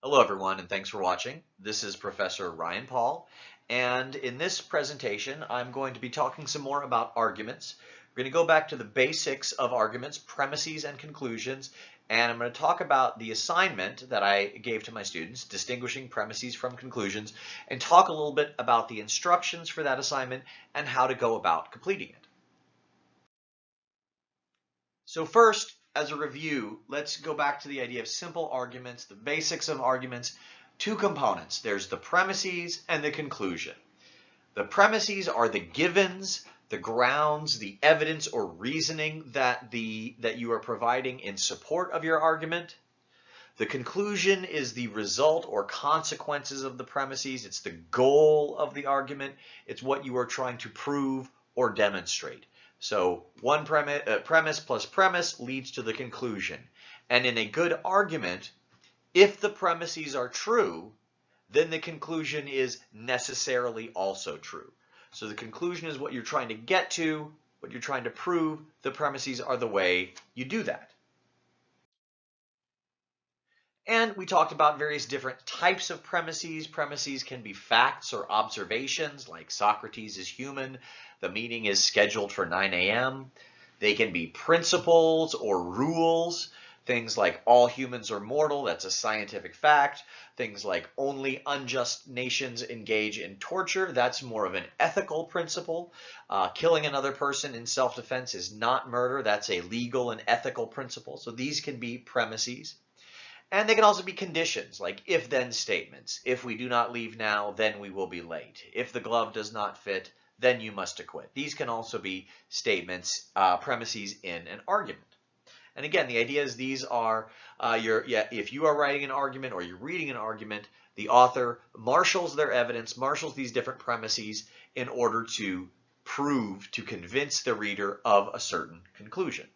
Hello everyone and thanks for watching. This is Professor Ryan Paul and in this presentation I'm going to be talking some more about arguments. We're going to go back to the basics of arguments, premises and conclusions and I'm going to talk about the assignment that I gave to my students, distinguishing premises from conclusions, and talk a little bit about the instructions for that assignment and how to go about completing it. So first, as a review, let's go back to the idea of simple arguments, the basics of arguments, two components. There's the premises and the conclusion. The premises are the givens, the grounds, the evidence or reasoning that, the, that you are providing in support of your argument. The conclusion is the result or consequences of the premises. It's the goal of the argument. It's what you are trying to prove or demonstrate. So one premise, uh, premise plus premise leads to the conclusion. And in a good argument, if the premises are true, then the conclusion is necessarily also true. So the conclusion is what you're trying to get to, what you're trying to prove. The premises are the way you do that. And we talked about various different types of premises. Premises can be facts or observations, like Socrates is human, the meeting is scheduled for 9 a.m. They can be principles or rules, things like all humans are mortal, that's a scientific fact. Things like only unjust nations engage in torture, that's more of an ethical principle. Uh, killing another person in self-defense is not murder, that's a legal and ethical principle. So these can be premises. And they can also be conditions, like if-then statements. If we do not leave now, then we will be late. If the glove does not fit, then you must acquit. These can also be statements, uh, premises in an argument. And again, the idea is these are uh, your, yeah, if you are writing an argument or you're reading an argument, the author marshals their evidence, marshals these different premises in order to prove, to convince the reader of a certain conclusion.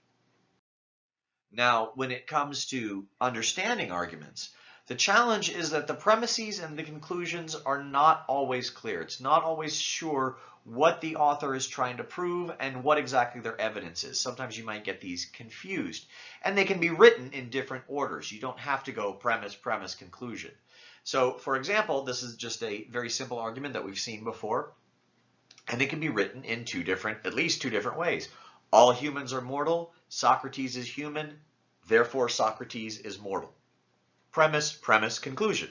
Now, when it comes to understanding arguments, the challenge is that the premises and the conclusions are not always clear. It's not always sure what the author is trying to prove and what exactly their evidence is. Sometimes you might get these confused. And they can be written in different orders. You don't have to go premise, premise, conclusion. So, for example, this is just a very simple argument that we've seen before. And it can be written in two different, at least two different ways. All humans are mortal. Socrates is human. Therefore, Socrates is mortal. Premise, premise, conclusion.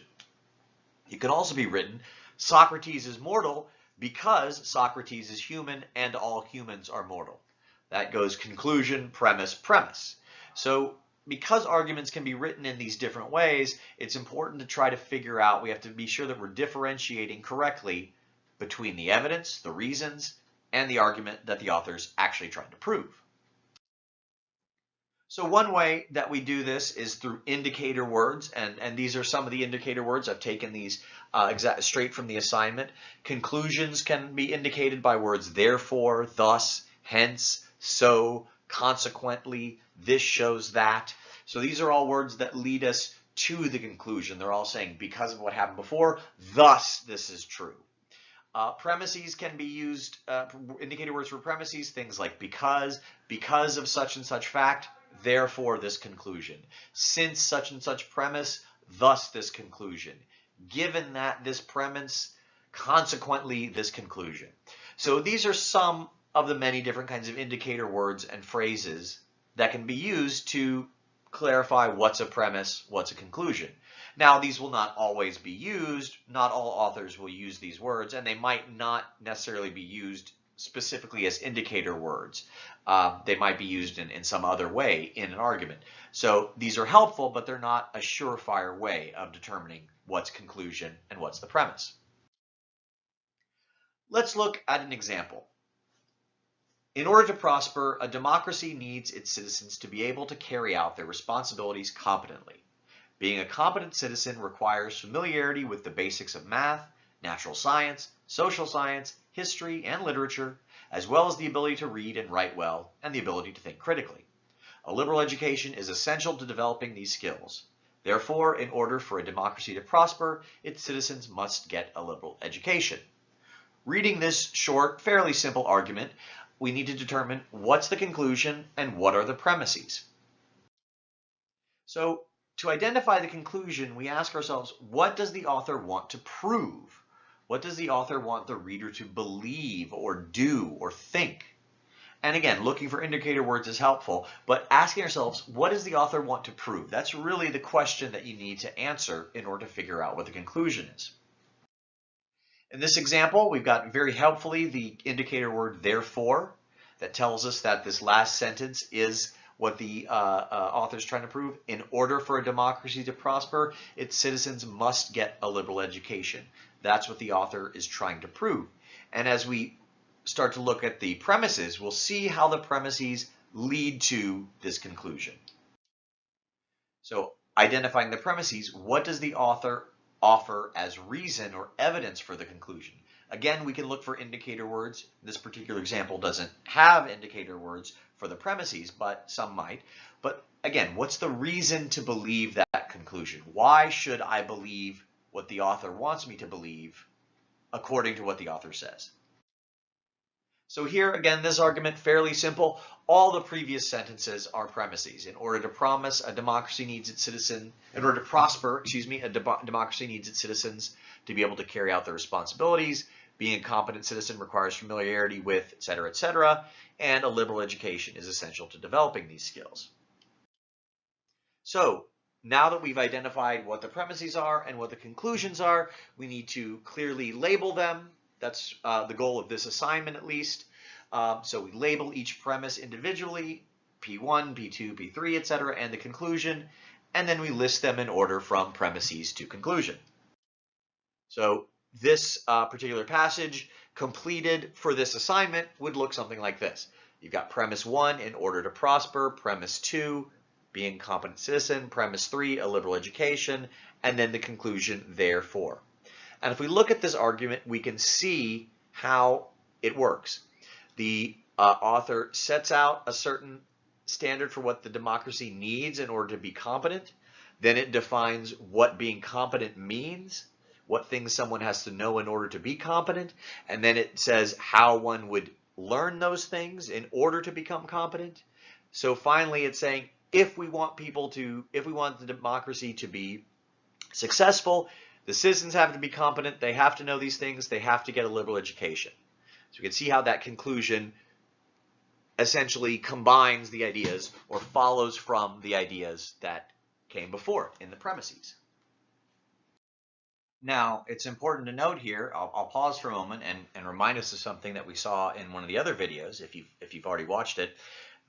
It can also be written, Socrates is mortal because Socrates is human and all humans are mortal. That goes conclusion, premise, premise. So because arguments can be written in these different ways, it's important to try to figure out, we have to be sure that we're differentiating correctly between the evidence, the reasons, and the argument that the author's actually trying to prove. So one way that we do this is through indicator words, and, and these are some of the indicator words. I've taken these uh, exact, straight from the assignment. Conclusions can be indicated by words therefore, thus, hence, so, consequently, this shows that. So these are all words that lead us to the conclusion. They're all saying because of what happened before, thus this is true. Uh, premises can be used, uh, indicator words for premises, things like because, because of such and such fact, therefore this conclusion. Since such and such premise, thus this conclusion. Given that this premise, consequently this conclusion. So these are some of the many different kinds of indicator words and phrases that can be used to clarify what's a premise, what's a conclusion. Now, these will not always be used. Not all authors will use these words, and they might not necessarily be used specifically as indicator words. Uh, they might be used in, in some other way in an argument. So these are helpful, but they're not a surefire way of determining what's conclusion and what's the premise. Let's look at an example. In order to prosper, a democracy needs its citizens to be able to carry out their responsibilities competently. Being a competent citizen requires familiarity with the basics of math, natural science, social science, history, and literature, as well as the ability to read and write well and the ability to think critically. A liberal education is essential to developing these skills. Therefore, in order for a democracy to prosper, its citizens must get a liberal education. Reading this short, fairly simple argument, we need to determine what's the conclusion and what are the premises. So to identify the conclusion, we ask ourselves, what does the author want to prove? What does the author want the reader to believe or do or think? And again, looking for indicator words is helpful, but asking ourselves, what does the author want to prove? That's really the question that you need to answer in order to figure out what the conclusion is. In this example, we've got very helpfully the indicator word therefore that tells us that this last sentence is what the uh, uh, author is trying to prove. In order for a democracy to prosper, its citizens must get a liberal education. That's what the author is trying to prove. And as we start to look at the premises, we'll see how the premises lead to this conclusion. So identifying the premises, what does the author offer as reason or evidence for the conclusion? Again, we can look for indicator words. This particular example doesn't have indicator words for the premises, but some might. But again, what's the reason to believe that conclusion? Why should I believe what the author wants me to believe according to what the author says? So here, again, this argument, fairly simple. All the previous sentences are premises. In order to promise, a democracy needs its citizen, in order to prosper, excuse me, a de democracy needs its citizens to be able to carry out their responsibilities. Being a competent citizen requires familiarity with, et cetera, et cetera, and a liberal education is essential to developing these skills. So now that we've identified what the premises are and what the conclusions are, we need to clearly label them that's uh, the goal of this assignment at least. Um, so we label each premise individually, P1, P2, P3, etc., and the conclusion, and then we list them in order from premises to conclusion. So this uh, particular passage completed for this assignment would look something like this. You've got premise one, in order to prosper, premise two, being competent citizen, premise three, a liberal education, and then the conclusion, therefore. And if we look at this argument, we can see how it works. The uh, author sets out a certain standard for what the democracy needs in order to be competent. Then it defines what being competent means, what things someone has to know in order to be competent. And then it says how one would learn those things in order to become competent. So finally, it's saying if we want people to, if we want the democracy to be successful, the citizens have to be competent. They have to know these things. They have to get a liberal education. So we can see how that conclusion essentially combines the ideas or follows from the ideas that came before in the premises. Now, it's important to note here, I'll, I'll pause for a moment and, and, remind us of something that we saw in one of the other videos, if you've, if you've already watched it,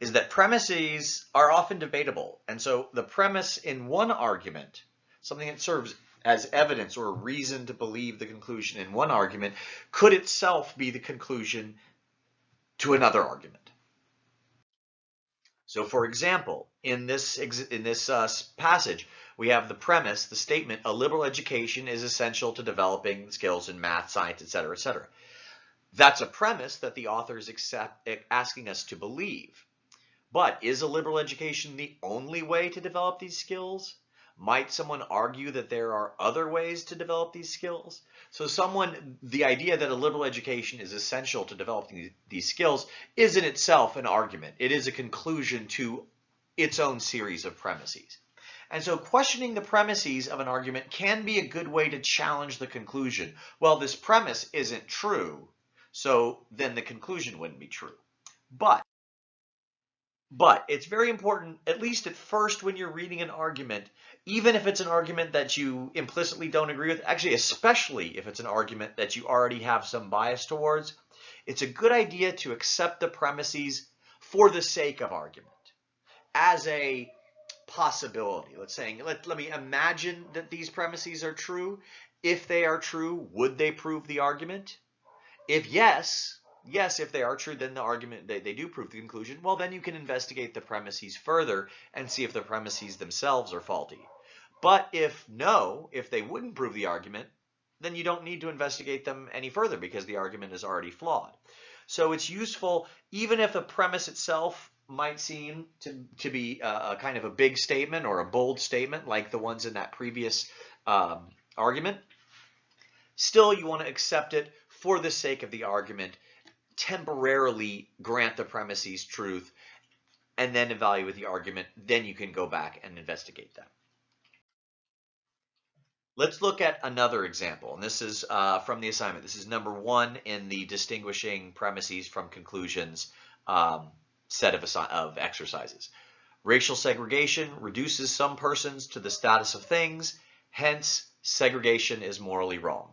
is that premises are often debatable. And so the premise in one argument, something that serves as evidence or a reason to believe the conclusion in one argument could itself be the conclusion to another argument. So for example, in this, in this uh, passage, we have the premise, the statement, a liberal education is essential to developing skills in math, science, etc., etc. That's a premise that the author is accept, asking us to believe. But is a liberal education the only way to develop these skills? Might someone argue that there are other ways to develop these skills? So someone, the idea that a liberal education is essential to developing these skills is in itself an argument. It is a conclusion to its own series of premises. And so questioning the premises of an argument can be a good way to challenge the conclusion. Well, this premise isn't true, so then the conclusion wouldn't be true. But but it's very important, at least at first when you're reading an argument, even if it's an argument that you implicitly don't agree with, actually, especially if it's an argument that you already have some bias towards, it's a good idea to accept the premises for the sake of argument as a possibility. Let's say, let, let me imagine that these premises are true. If they are true, would they prove the argument? If yes, yes, if they are true, then the argument, they, they do prove the conclusion. Well, then you can investigate the premises further and see if the premises themselves are faulty. But if no, if they wouldn't prove the argument, then you don't need to investigate them any further because the argument is already flawed. So it's useful, even if a premise itself might seem to, to be a, a kind of a big statement or a bold statement like the ones in that previous um, argument, still you want to accept it for the sake of the argument temporarily grant the premises truth and then evaluate the argument, then you can go back and investigate that. Let's look at another example, and this is uh, from the assignment. This is number one in the distinguishing premises from conclusions um, set of, of exercises. Racial segregation reduces some persons to the status of things, hence segregation is morally wrong.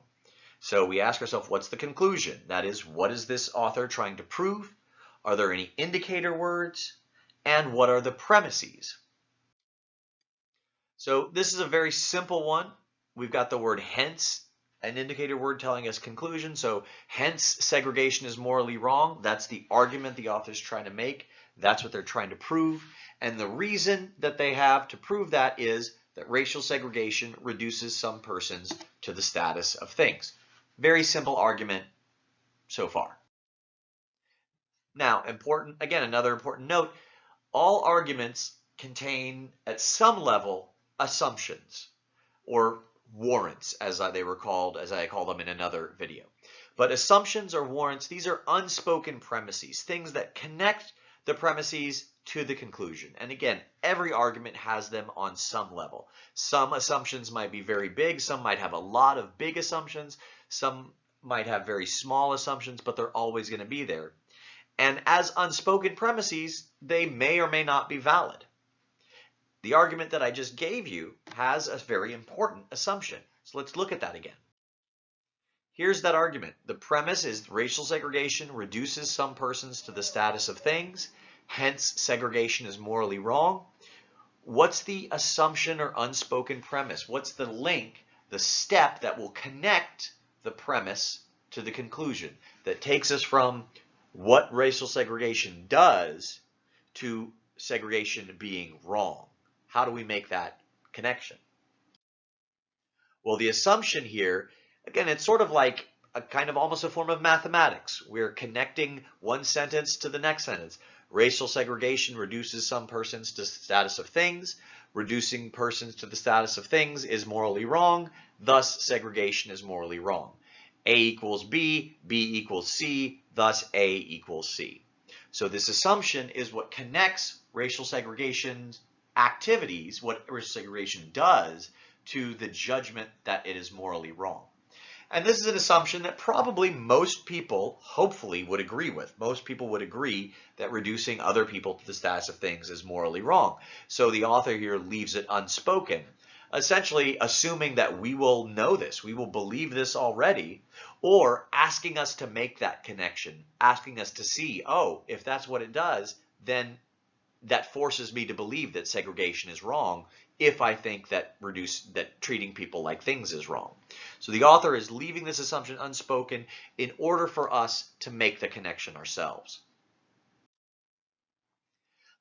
So we ask ourselves, what's the conclusion? That is, what is this author trying to prove? Are there any indicator words? And what are the premises? So this is a very simple one. We've got the word hence, an indicator word telling us conclusion. So hence segregation is morally wrong. That's the argument the author's trying to make. That's what they're trying to prove. And the reason that they have to prove that is that racial segregation reduces some persons to the status of things. Very simple argument so far. Now, important, again, another important note, all arguments contain at some level assumptions or warrants as they were called, as I call them in another video. But assumptions or warrants, these are unspoken premises, things that connect the premises to the conclusion. And again, every argument has them on some level. Some assumptions might be very big, some might have a lot of big assumptions, some might have very small assumptions, but they're always going to be there. And as unspoken premises, they may or may not be valid. The argument that I just gave you has a very important assumption. So let's look at that again. Here's that argument. The premise is racial segregation reduces some persons to the status of things, hence segregation is morally wrong. What's the assumption or unspoken premise? What's the link, the step that will connect the premise to the conclusion that takes us from what racial segregation does to segregation being wrong? How do we make that connection? Well, the assumption here, again, it's sort of like a kind of almost a form of mathematics. We're connecting one sentence to the next sentence. Racial segregation reduces some persons to the status of things. Reducing persons to the status of things is morally wrong. Thus, segregation is morally wrong. A equals B, B equals C, thus A equals C. So this assumption is what connects racial segregation activities, what racial segregation does, to the judgment that it is morally wrong. And this is an assumption that probably most people, hopefully, would agree with. Most people would agree that reducing other people to the status of things is morally wrong. So the author here leaves it unspoken, essentially assuming that we will know this, we will believe this already, or asking us to make that connection, asking us to see, oh, if that's what it does, then that forces me to believe that segregation is wrong if I think that reduce that treating people like things is wrong. So the author is leaving this assumption unspoken in order for us to make the connection ourselves.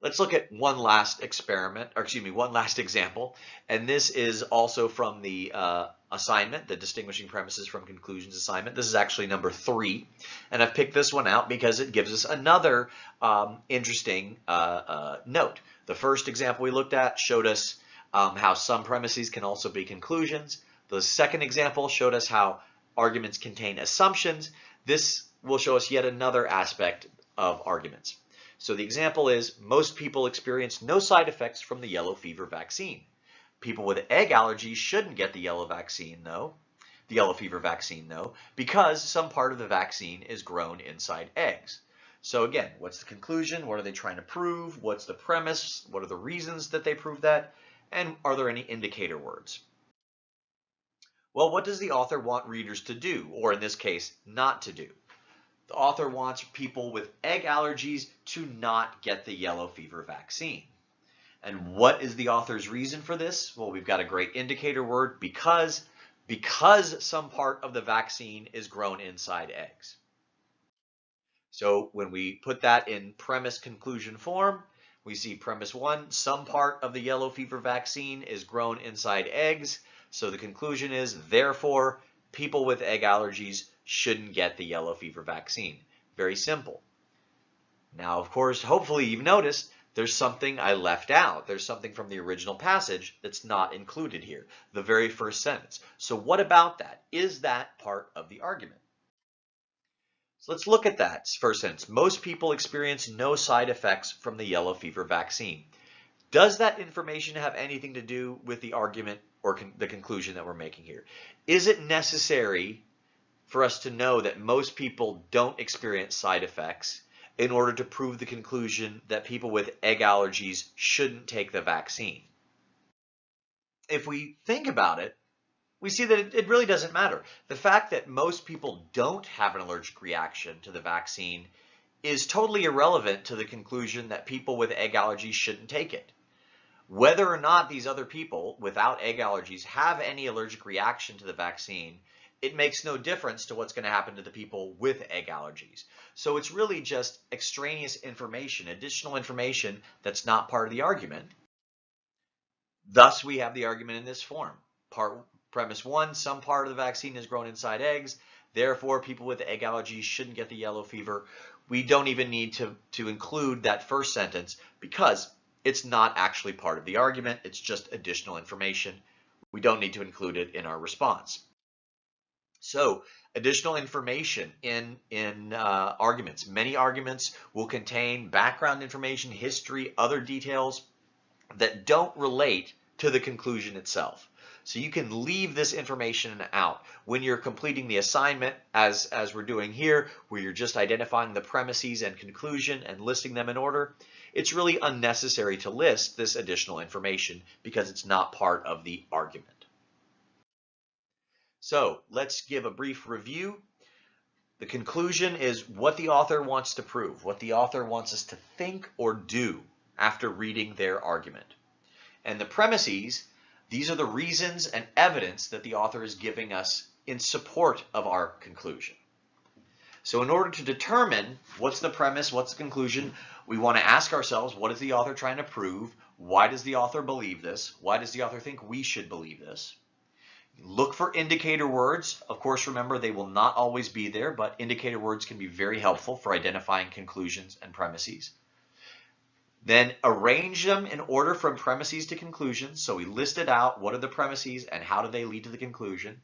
Let's look at one last experiment, or excuse me, one last example. And this is also from the uh, assignment, the distinguishing premises from conclusions assignment. This is actually number three. And I've picked this one out because it gives us another um, interesting uh, uh, note. The first example we looked at showed us um, how some premises can also be conclusions. The second example showed us how arguments contain assumptions. This will show us yet another aspect of arguments. So the example is most people experience no side effects from the yellow fever vaccine. People with egg allergies shouldn't get the yellow vaccine though, the yellow fever vaccine though, because some part of the vaccine is grown inside eggs. So again, what's the conclusion? What are they trying to prove? What's the premise? What are the reasons that they prove that? And are there any indicator words? Well, what does the author want readers to do, or in this case, not to do? The author wants people with egg allergies to not get the yellow fever vaccine. And what is the author's reason for this? Well, we've got a great indicator word, because, because some part of the vaccine is grown inside eggs. So when we put that in premise conclusion form, we see premise one, some part of the yellow fever vaccine is grown inside eggs. So the conclusion is, therefore, people with egg allergies shouldn't get the yellow fever vaccine. Very simple. Now, of course, hopefully you've noticed there's something I left out. There's something from the original passage that's not included here, the very first sentence. So what about that? Is that part of the argument? So let's look at that first sentence. Most people experience no side effects from the yellow fever vaccine. Does that information have anything to do with the argument or con the conclusion that we're making here. Is it necessary for us to know that most people don't experience side effects in order to prove the conclusion that people with egg allergies shouldn't take the vaccine? If we think about it, we see that it, really doesn't matter. The fact that most people don't have an allergic reaction to the vaccine is totally irrelevant to the conclusion that people with egg allergies shouldn't take it. Whether or not these other people without egg allergies have any allergic reaction to the vaccine, it makes no difference to what's going to happen to the people with egg allergies. So it's really just extraneous information, additional information that's not part of the argument. Thus, we have the argument in this form. Part Premise one, some part of the vaccine is grown inside eggs. Therefore, people with egg allergies shouldn't get the yellow fever. We don't even need to, to include that first sentence because it's not actually part of the argument. It's just additional information. We don't need to include it in our response. So additional information in, in uh, arguments. Many arguments will contain background information, history, other details that don't relate to the conclusion itself. So you can leave this information out when you're completing the assignment as, as we're doing here, where you're just identifying the premises and conclusion and listing them in order. It's really unnecessary to list this additional information because it's not part of the argument. So let's give a brief review. The conclusion is what the author wants to prove, what the author wants us to think or do after reading their argument. And the premises these are the reasons and evidence that the author is giving us in support of our conclusion. So in order to determine what's the premise, what's the conclusion, we want to ask ourselves, what is the author trying to prove? Why does the author believe this? Why does the author think we should believe this? Look for indicator words. Of course, remember they will not always be there, but indicator words can be very helpful for identifying conclusions and premises. Then arrange them in order from premises to conclusions. So we listed out what are the premises and how do they lead to the conclusion.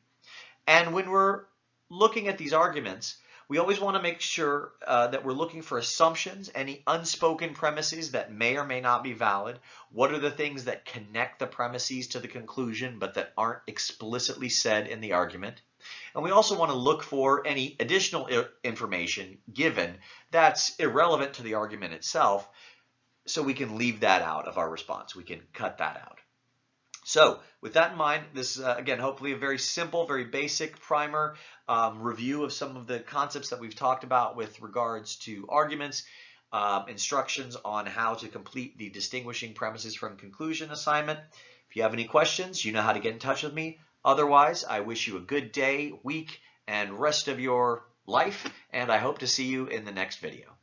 And when we're looking at these arguments, we always want to make sure uh, that we're looking for assumptions, any unspoken premises that may or may not be valid. What are the things that connect the premises to the conclusion but that aren't explicitly said in the argument? And we also want to look for any additional information given that's irrelevant to the argument itself so we can leave that out of our response. We can cut that out. So with that in mind, this uh, again, hopefully a very simple, very basic primer um, review of some of the concepts that we've talked about with regards to arguments, um, instructions on how to complete the distinguishing premises from conclusion assignment. If you have any questions, you know how to get in touch with me. Otherwise, I wish you a good day, week, and rest of your life, and I hope to see you in the next video.